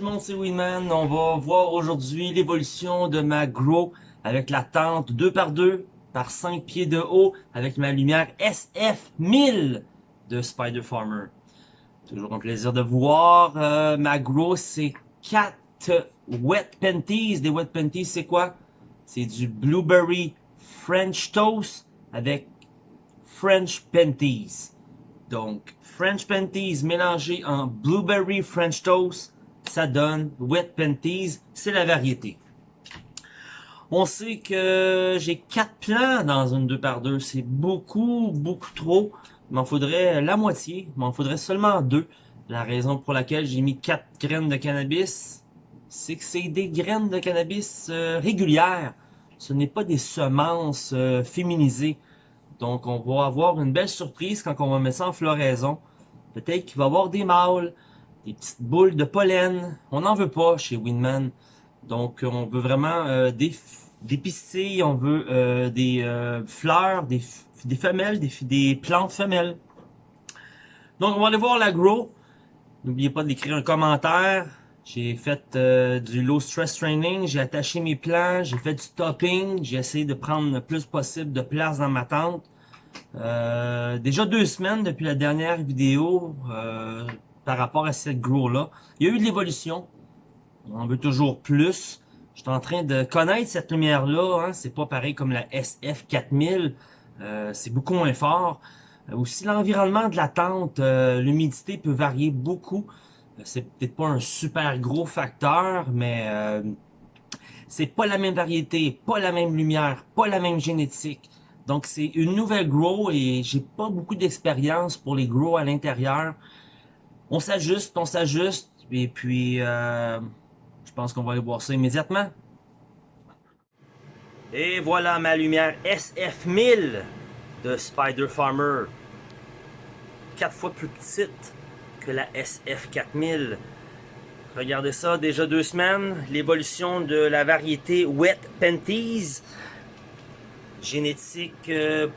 tout le monde, c'est Winman. On va voir aujourd'hui l'évolution de ma Grow avec la tente 2x2 par 5 pieds de haut avec ma lumière SF1000 de Spider Farmer. Toujours un plaisir de voir. Euh, ma Grow, c'est 4 Wet Panties. Des Wet Panties, c'est quoi? C'est du Blueberry French Toast avec French Panties. Donc, French Panties mélangé en Blueberry French Toast, ça donne Wet Panties, c'est la variété. On sait que j'ai quatre plants dans une 2x2, c'est beaucoup, beaucoup trop. Il m'en faudrait la moitié, il m'en faudrait seulement deux. La raison pour laquelle j'ai mis quatre graines de cannabis, c'est que c'est des graines de cannabis euh, régulières. Ce n'est pas des semences euh, féminisées. Donc, on va avoir une belle surprise quand on va mettre ça en floraison. Peut-être qu'il va y avoir des mâles, des petites boules de pollen. On n'en veut pas chez Winman. Donc, on veut vraiment euh, des, des pistilles, on veut euh, des euh, fleurs, des, des femelles, des, des plantes femelles. Donc, on va aller voir l'agro. N'oubliez pas d'écrire un commentaire. J'ai fait du low stress training, j'ai attaché mes plants, j'ai fait du topping, j'ai essayé de prendre le plus possible de place dans ma tente. Euh, déjà deux semaines depuis la dernière vidéo euh, par rapport à cette grow-là. Il y a eu de l'évolution. On veut toujours plus. Je suis en train de connaître cette lumière-là. Hein. C'est pas pareil comme la SF4000. Euh, c'est beaucoup moins fort. aussi l'environnement de la tente, l'humidité peut varier beaucoup. C'est peut-être pas un super gros facteur, mais c'est pas la même variété, pas la même lumière, pas la même génétique. Donc, c'est une nouvelle grow et j'ai pas beaucoup d'expérience pour les grow à l'intérieur. On s'ajuste, on s'ajuste et puis euh, je pense qu'on va aller voir ça immédiatement. Et voilà ma lumière SF1000 de Spider Farmer. Quatre fois plus petite que la SF4000. Regardez ça, déjà deux semaines. L'évolution de la variété Wet Panties génétique euh,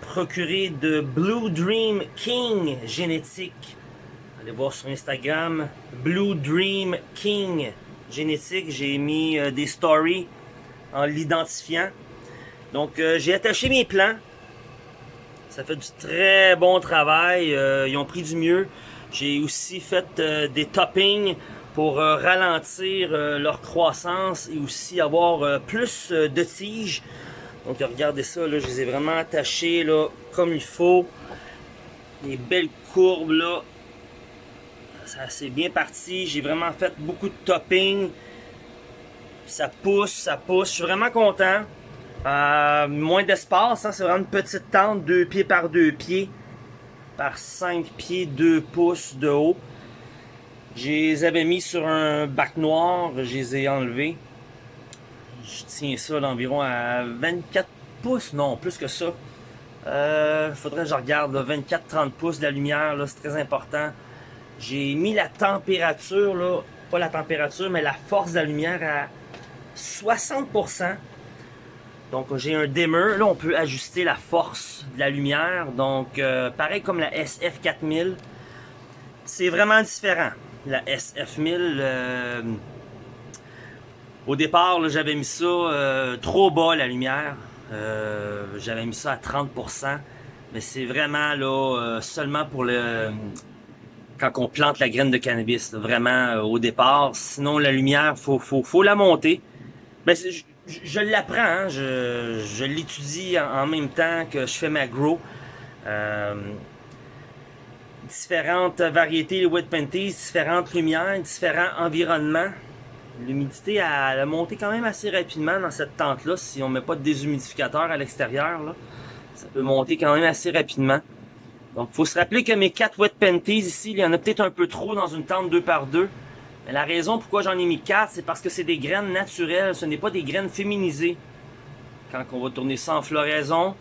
procurée de Blue Dream King génétique. Allez voir sur Instagram, Blue Dream King génétique. J'ai mis euh, des stories en l'identifiant. Donc euh, j'ai attaché mes plans. Ça fait du très bon travail. ils ont pris du mieux. J'ai aussi fait des toppings pour ralentir leur croissance et aussi avoir plus de tiges. Donc regardez ça, là, je les ai vraiment attachés là, comme il faut. Les belles courbes là. Ça c'est bien parti. J'ai vraiment fait beaucoup de topping. Ça pousse, ça pousse. Je suis vraiment content. Euh, moins d'espace, hein, c'est vraiment une petite tente, 2 pieds par 2 pieds. Par 5 pieds, 2 pouces de haut. Je les avais mis sur un bac noir, je les ai enlevés. Je tiens ça d'environ à 24 pouces, non, plus que ça. Euh, faudrait que je regarde 24-30 pouces de la lumière, c'est très important. J'ai mis la température, là, pas la température, mais la force de la lumière à 60%. Donc j'ai un dimmer, là on peut ajuster la force de la lumière. Donc euh, pareil comme la SF4000, c'est vraiment différent. La SF1000, au départ, j'avais mis ça euh, trop bas la lumière. Euh, j'avais mis ça à 30%. Mais c'est vraiment là euh, seulement pour le quand on plante la graine de cannabis. vraiment au départ. Sinon la lumière, faut, faut, la monter. Mais je, l'apprends, hein. je, l'étudie en, même temps que je fais ma grow. différentes variétés de wet panties, différentes lumières, différents environnements. L'humidité a monté quand même assez rapidement dans cette tente-là. Si on met pas de déshumidificateur à l'extérieur, ça peut monter quand même assez rapidement. Donc, faut se rappeler que mes 4 wet panties ici, il y en a peut-être un peu trop dans une tente 2 par 2 Mais la raison pourquoi j'en ai mis 4, c'est parce que c'est des graines naturelles. Ce n'est pas des graines féminisées. Quand on va tourner ça en floraison,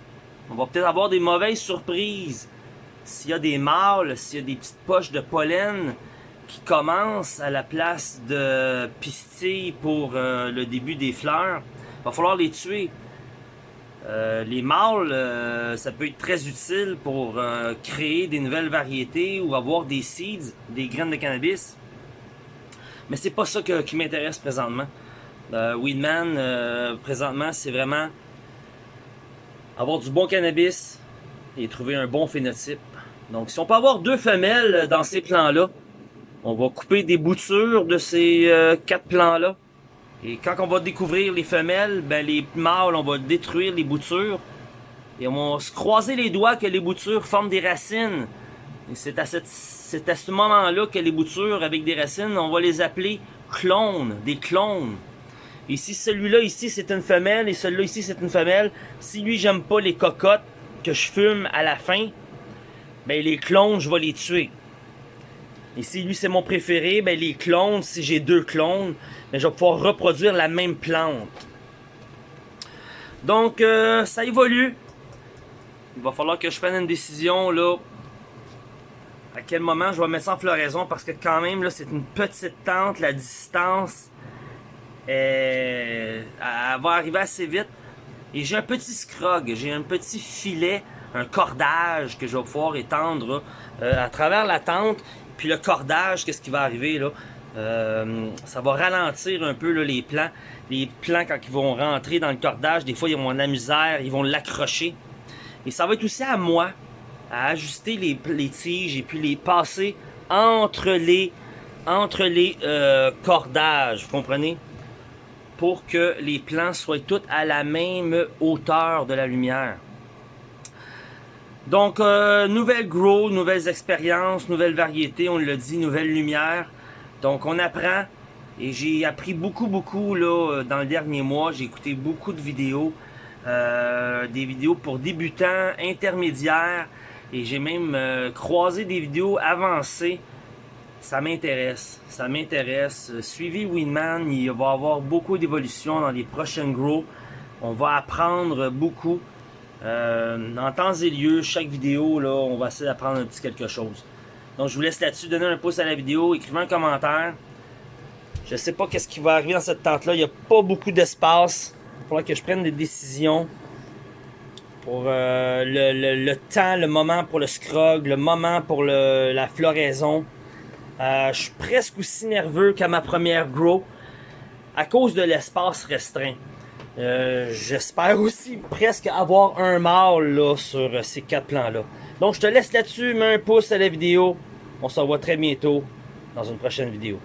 on va peut-être avoir des mauvaises surprises. S'il y a des mâles, s'il y a des petites poches de pollen, qui commence à la place de pistilles pour euh, le début des fleurs, il va falloir les tuer. Euh, les mâles, euh, ça peut être très utile pour créer des nouvelles variétés ou avoir des seeds, des graines de cannabis. Mais c'est pas ça que- qui m'intéresse présentement. Euh, Weedman, euh, présentement, c'est vraiment avoir du bon cannabis et trouver un bon phénotype. Donc, si on peut avoir deux femelles dans ces plants-là, on va couper des boutures de ces euh, quatre plants-là. Et quand on va découvrir les femelles, ben les mâles, on va détruire les boutures. Et on va se croiser les doigts que les boutures forment des racines. Et c'est à, cette- à ce moment-là que les boutures avec des racines, on va les appeler clones, des clones. Et si celui-là ici c'est une femelle et celui-là ici c'est une femelle, si lui j'aime pas les cocottes que je fume à la fin, ben les clones je vais les tuer. Si lui c'est mon préféré, ben les clones, si j'ai deux clones, ben je vais pouvoir reproduire la même plante. Donc euh, ça évolue. Il va falloir que je prenne une décision là. À quel moment je vais mettre ça en floraison? Parce que quand même là c'est une petite tente, la distance euh, va arriver assez vite. Et j'ai un petit scrog, j'ai un petit filet, un cordage que je vais pouvoir étendre euh, à travers la tente. Puis le cordage, qu'est-ce qui va arriver là? Euh, ça va ralentir un peu les plants. Les plants, quand ils vont rentrer dans le cordage, des fois ils vont de la misère, ils vont l'accrocher. Et ça va être aussi à moi à ajuster les, tiges et puis les passer entre les, entre les euh, cordages, vous comprenez? Pour que les plants soient tous à la même hauteur de la lumière. Donc, euh, nouvelle grow, nouvelles expériences, nouvelles variétés, on l'a dit, nouvelle lumière. Donc, on apprend. Et j'ai appris beaucoup, beaucoup euh, dans le dernier mois. J'ai écouté beaucoup de vidéos. euh, des vidéos pour débutants, intermédiaires. Et j'ai même euh, croisé des vidéos avancées. Ça m'intéresse. Ça m'intéresse. Suivez Winman. Il va y avoir beaucoup d'évolutions dans les prochaines grows. On va apprendre beaucoup. Euh, en temps et lieu, chaque vidéo, là, on va essayer d'apprendre un petit quelque chose. Donc, je vous laisse là-dessus. Donnez un pouce à la vidéo. Écrivez un commentaire. Je sais pas qu'est-ce qui va arriver dans cette tente-là. Il n'y a pas beaucoup d'espace. Il va que je prenne des décisions pour euh, le, temps, le moment pour le scrog, le moment pour la floraison. Euh, je suis presque aussi nerveux qu'à ma première grow à cause de l'espace restreint. Euh, J'espère aussi presque avoir un mâle là, sur ces quatre plans-là. Donc je te laisse là-dessus, mets un pouce à la vidéo. On se revoit très bientôt dans une prochaine vidéo.